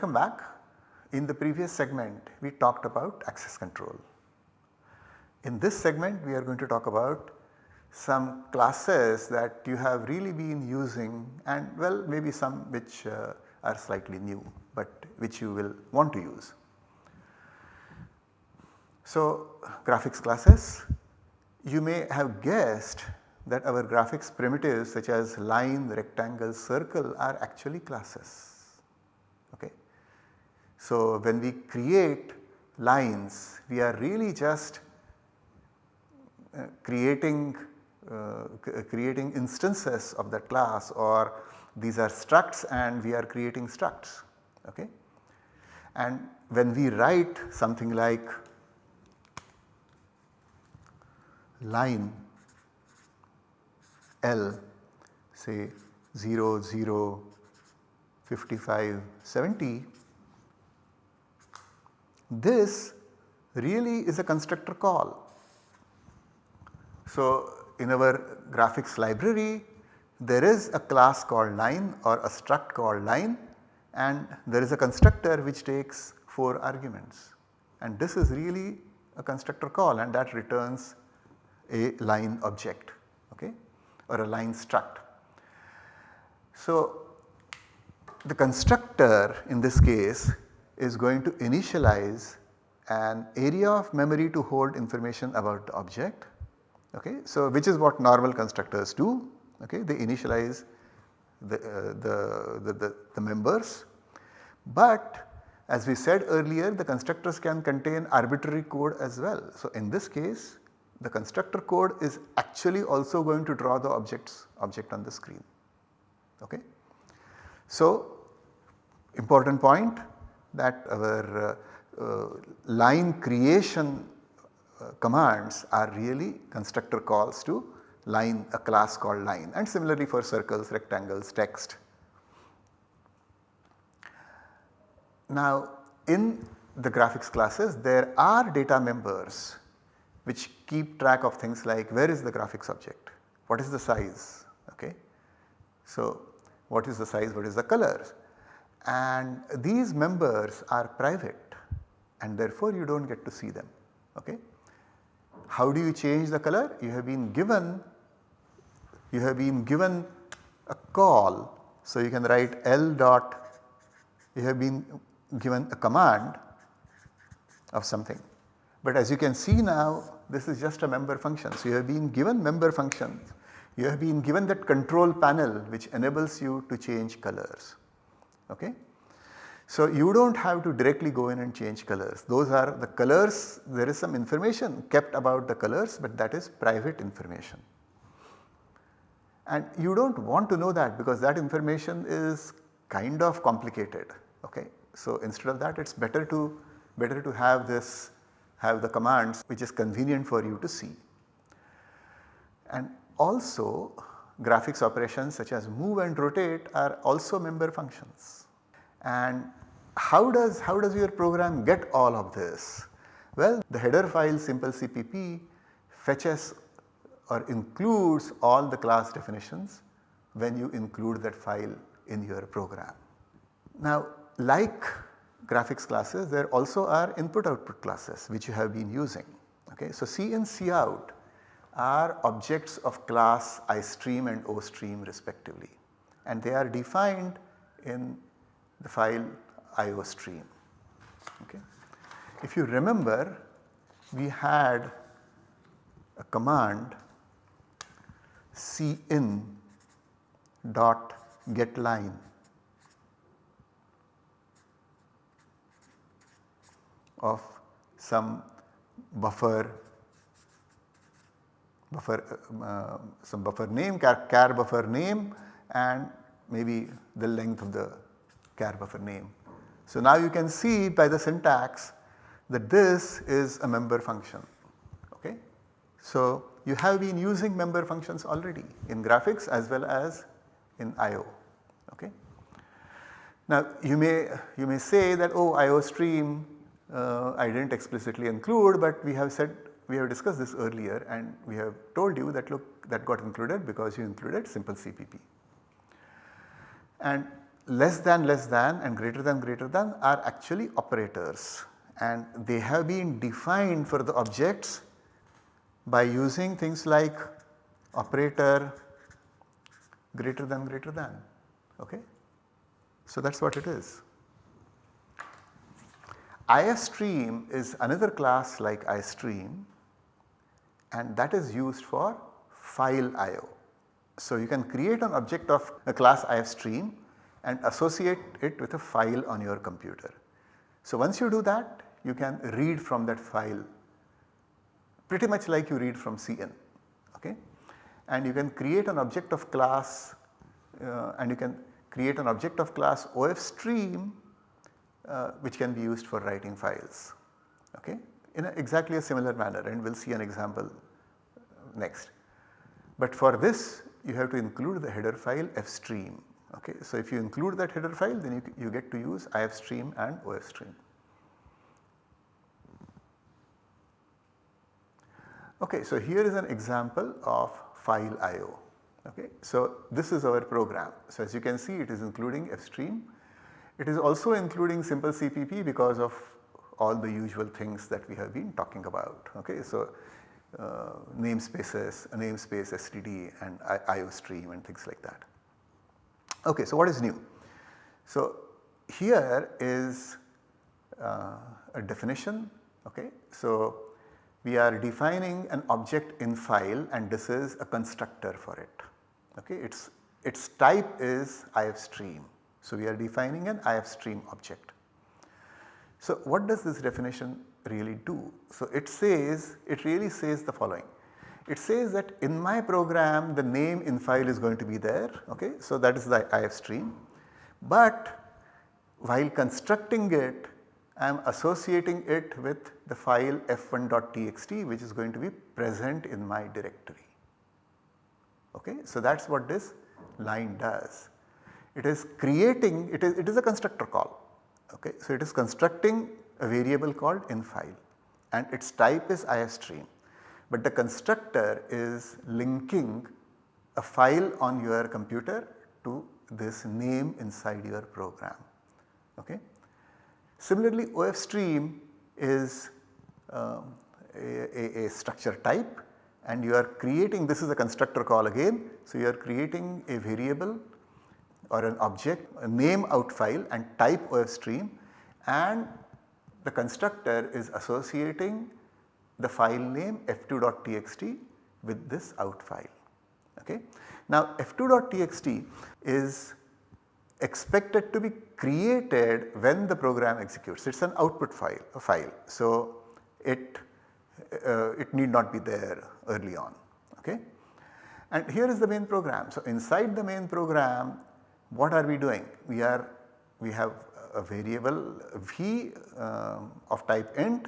Welcome back. In the previous segment we talked about access control. In this segment we are going to talk about some classes that you have really been using and well maybe some which uh, are slightly new but which you will want to use. So graphics classes you may have guessed that our graphics primitives such as line, rectangle, circle are actually classes. So when we create lines we are really just uh, creating uh, creating instances of that class or these are structs and we are creating structs. Okay. And when we write something like line L say 0, 0, 55, 70, this really is a constructor call. So, in our graphics library there is a class called line or a struct called line and there is a constructor which takes 4 arguments and this is really a constructor call and that returns a line object okay, or a line struct. So, the constructor in this case is going to initialize an area of memory to hold information about the object okay. So, which is what normal constructors do okay. they initialize the, uh, the, the, the, the members but as we said earlier the constructors can contain arbitrary code as well. So, in this case the constructor code is actually also going to draw the objects object on the screen. Okay. So, important point that our uh, uh, line creation uh, commands are really constructor calls to line a class called line and similarly for circles, rectangles, text. Now in the graphics classes there are data members which keep track of things like where is the graphics object, what is the size, okay. So what is the size, what is the colors and these members are private and therefore you do not get to see them, okay. How do you change the color? You have been given, you have been given a call. So you can write L dot, you have been given a command of something but as you can see now this is just a member function. So you have been given member functions, you have been given that control panel which enables you to change colors. Okay. So you do not have to directly go in and change colors. Those are the colors, there is some information kept about the colors but that is private information. And you do not want to know that because that information is kind of complicated. Okay. So instead of that it is better to better to have this have the commands which is convenient for you to see. And also graphics operations such as move and rotate are also member functions. And how does, how does your program get all of this? Well the header file simple CPP fetches or includes all the class definitions when you include that file in your program. Now like graphics classes there also are input output classes which you have been using. Okay. So C in Cout are objects of class iStream and OStream respectively and they are defined in the file IOStream. Okay. If you remember we had a command cin dot get line of some buffer buffer uh, some buffer name char, char buffer name and maybe the length of the char buffer name. So now you can see by the syntax that this is a member function okay. So you have been using member functions already in graphics as well as in IO okay. Now you may you may say that oh IO stream uh, I did not explicitly include but we have said we have discussed this earlier and we have told you that look that got included because you included simple CPP. And less than less than and greater than greater than are actually operators and they have been defined for the objects by using things like operator greater than greater than okay. So that is what it is. IFStream is another class like iStream and that is used for file IO. So you can create an object of a class IFStream and associate it with a file on your computer. So once you do that you can read from that file pretty much like you read from cin okay. And you can create an object of class uh, and you can create an object of class OFStream uh, which can be used for writing files okay in a exactly a similar manner and we will see an example next. But for this you have to include the header file fstream okay. So if you include that header file then you, you get to use ifstream and ofstream. Okay, so here is an example of file IO. Okay. So this is our program. So as you can see it is including fstream. It is also including simple CPP because of all the usual things that we have been talking about. Okay. So uh, namespaces, a namespace std and IO stream and things like that. Okay, so what is new? So here is uh, a definition. Okay. So we are defining an object in file and this is a constructor for it. Okay. Its, its type is ifstream. So we are defining an ifstream object. So what does this definition really do? So it says, it really says the following. It says that in my program the name in file is going to be there okay. So that is the IF stream But while constructing it I am associating it with the file f1.txt which is going to be present in my directory. Okay. So that is what this line does. It is creating, it is, it is a constructor call. Okay. So it is constructing a variable called infile and its type is ifstream. But the constructor is linking a file on your computer to this name inside your program. Okay. Similarly OFStream is um, a, a, structure type and you are creating this is a constructor call again. So you are creating a variable or an object a name out file and type ofstream, and the constructor is associating the file name f2.txt with this out file. Okay. Now f2.txt is expected to be created when the program executes. It is an output file, a file. So it, uh, it need not be there early on. Okay. And here is the main program. So inside the main program what are we doing? We are we have a variable v uh, of type int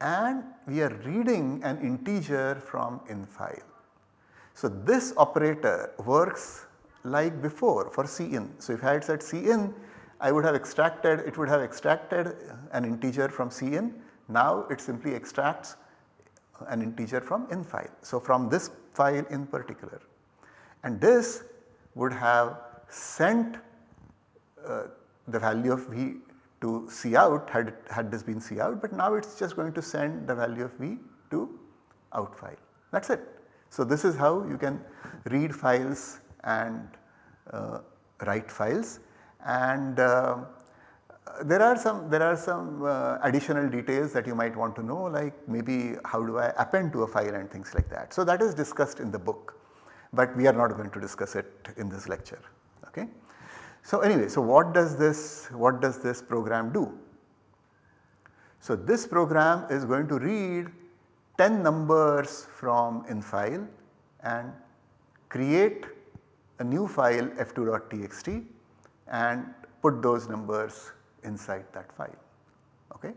and we are reading an integer from in file. So this operator works like before for cin. So if I had said cin I would have extracted it would have extracted an integer from cin now it simply extracts an integer from in file. So from this file in particular and this would have sent uh, the value of v to C out had, had this been C out but now it is just going to send the value of v to out file that is it. So this is how you can read files and uh, write files and uh, there are some there are some uh, additional details that you might want to know like maybe how do I append to a file and things like that. So that is discussed in the book but we are not going to discuss it in this lecture okay. So anyway so what does this what does this program do? So this program is going to read 10 numbers from in file and create a new file f2.txt and put those numbers inside that file. Okay.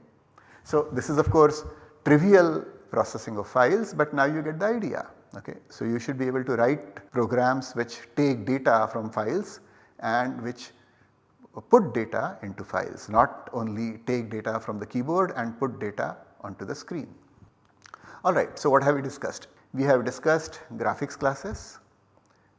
So this is of course trivial processing of files but now you get the idea. Okay. So you should be able to write programs which take data from files and which put data into files not only take data from the keyboard and put data onto the screen. Alright, so what have we discussed? We have discussed graphics classes,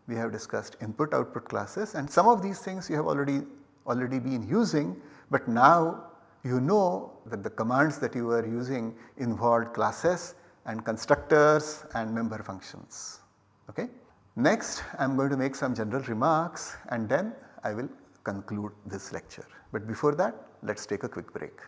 we have discussed input output classes and some of these things you have already already been using but now you know that the commands that you are using involved classes and constructors and member functions. Okay. Next I am going to make some general remarks and then I will conclude this lecture. But before that let us take a quick break.